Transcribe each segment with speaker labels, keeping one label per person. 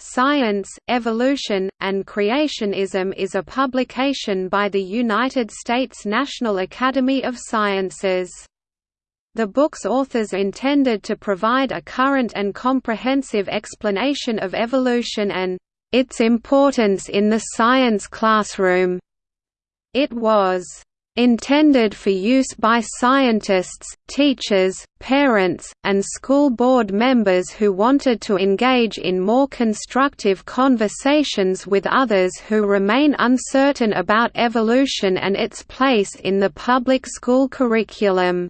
Speaker 1: Science, Evolution, and Creationism is a publication by the United States National Academy of Sciences. The book's authors intended to provide a current and comprehensive explanation of evolution and its importance in the science classroom. It was intended for use by scientists, teachers, parents, and school board members who wanted to engage in more constructive conversations with others who remain uncertain about evolution and its place in the public school curriculum.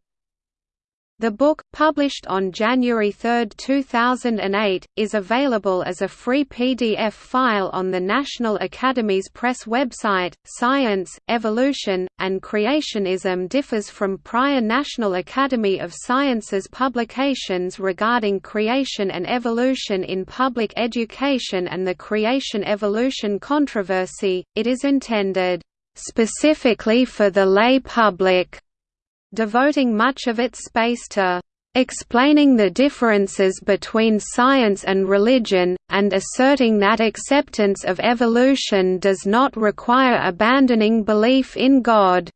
Speaker 1: The book, published on January 3, 2008, is available as a free PDF file on the National Academy's press website. Science, Evolution, and Creationism differs from prior National Academy of Sciences publications regarding creation and evolution in public education and the creation evolution controversy. It is intended specifically for the lay public devoting much of its space to explaining the differences between science and religion, and asserting that acceptance of evolution does not require abandoning belief in God.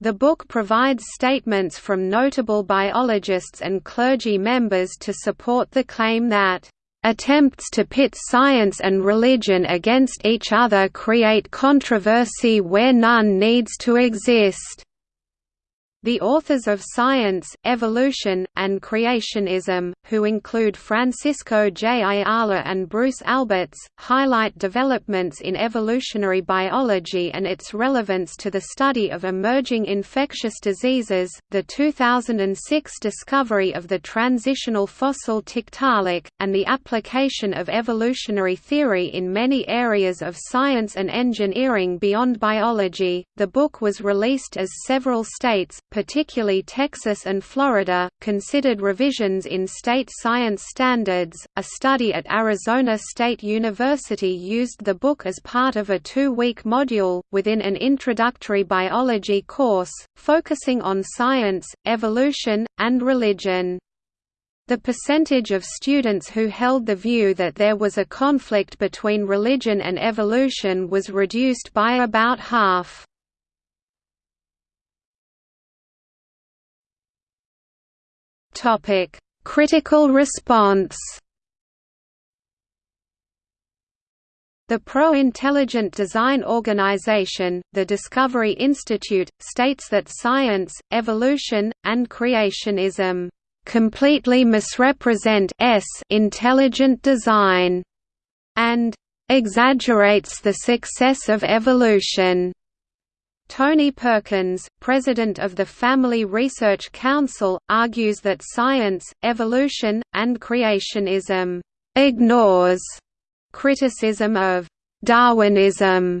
Speaker 1: The book provides statements from notable biologists and clergy members to support the claim that Attempts to pit science and religion against each other create controversy where none needs to exist. The authors of Science, Evolution, and Creationism, who include Francisco J. Ayala and Bruce Alberts, highlight developments in evolutionary biology and its relevance to the study of emerging infectious diseases, the 2006 discovery of the transitional fossil Tiktaalik, and the application of evolutionary theory in many areas of science and engineering beyond biology. The book was released as several states, particularly Texas and Florida, considered revisions in state science standards. A study at Arizona State University used the book as part of a two week module, within an introductory biology course, focusing on science, evolution, and religion. The percentage of students who held the view that there was a conflict between religion and evolution was reduced by about half. Topic: Critical response. The Pro-Intelligent Design Organization, the Discovery Institute, states that science, evolution, and creationism completely misrepresent s intelligent design and exaggerates the success of evolution. Tony Perkins, president of the Family Research Council, argues that science, evolution, and creationism ignores criticism of Darwinism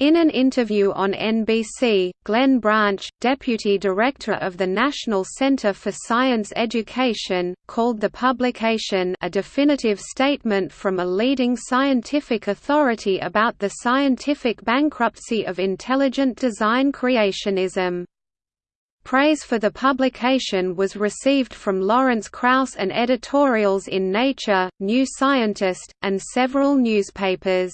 Speaker 1: in an interview on NBC, Glenn Branch, deputy director of the National Center for Science Education, called the publication a definitive statement from a leading scientific authority about the scientific bankruptcy of intelligent design creationism. Praise for the publication was received from Lawrence Krauss and editorials in Nature, New Scientist, and several newspapers.